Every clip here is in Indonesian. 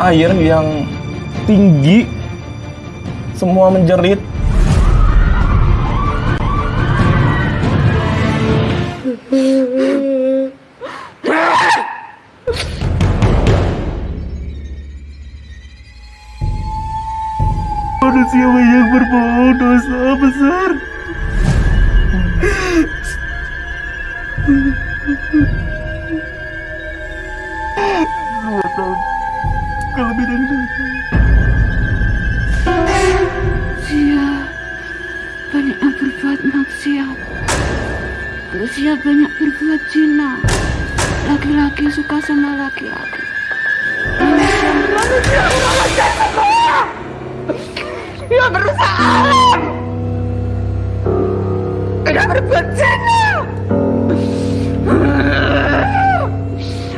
air yang tinggi, semua menjerit. Manusia yang berbuat dosa besar. Dua tahun lebih dari itu. Manusia banyak yang berbuat maksiat. Manusia banyak berbuat zina. Laki-laki suka sama laki-laki. Manusia manusia manusia semua. Ya berusaha. Tidak berbuat zina.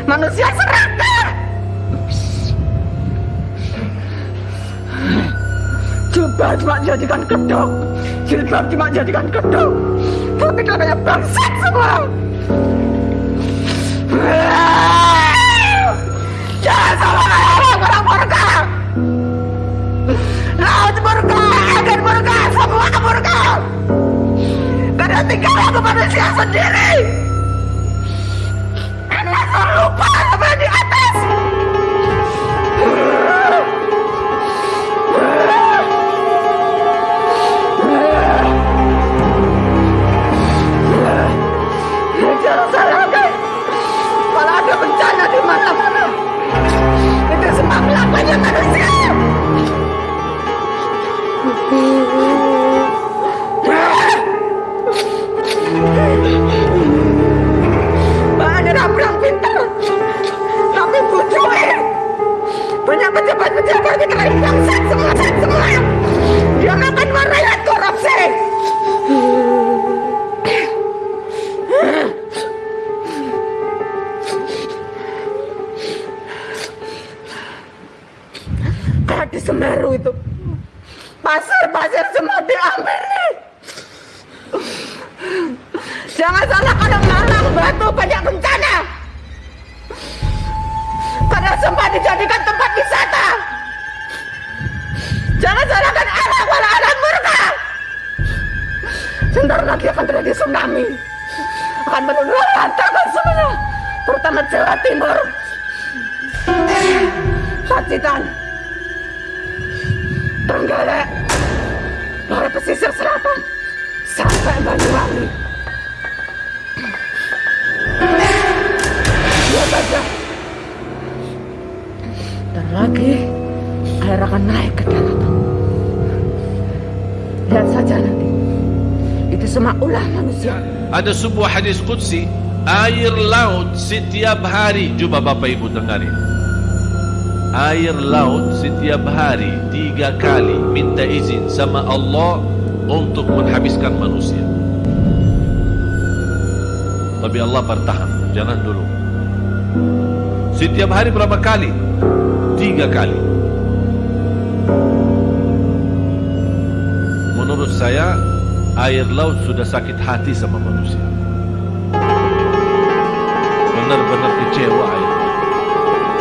Manusia serakah. Jubah cuma jadikan kedok. Jilbab cuma jadikan kedok. Tapi katanya bangsat semua. Jangan sama kayak orang-orang murka. Laut murka, agen murka, semua murka. Karena tinggal aku manusia sendiri kita ini bangsat semua, semua. Dia makan merayat korupsi. Di Semeru itu. Pasir-pasir semua diambil. Jangan salahkan Malang Batu banyak bencana. Karena sempat dijadikan tempat wisata. Salahkan anak wala anak murka. Sebentar lagi akan terjadi tsunami. Akan menelantarkan semuanya. Terutama Jawa Timur. Pacitan. Trenggalek. Dari pesisir selatan. Sampai Banyuwangi. Lihat aja. Dan lagi air akan naik ke daratan. Lihat saja nanti. Itu semua ulah manusia. Ada sebuah hadis Qudsi Air laut setiap hari Cuba Bapak Ibu dengarin Air laut setiap hari Tiga kali minta izin sama Allah Untuk menghabiskan manusia Tapi Allah bertahan Jangan dulu Setiap hari berapa kali? Tiga kali Menurut saya Air laut sudah sakit hati sama manusia. Benar-benar kecewa air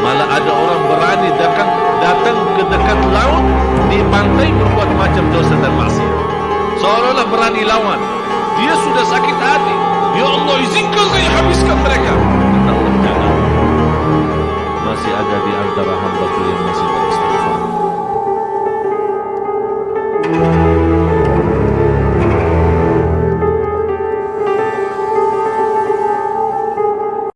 Malah ada orang berani datang, datang ke dekat laut Di pantai berbuat macam dosa dan maksiat. Seolah-olah berani lawan. Dia sudah sakit hati. Ya Allah izinkan saya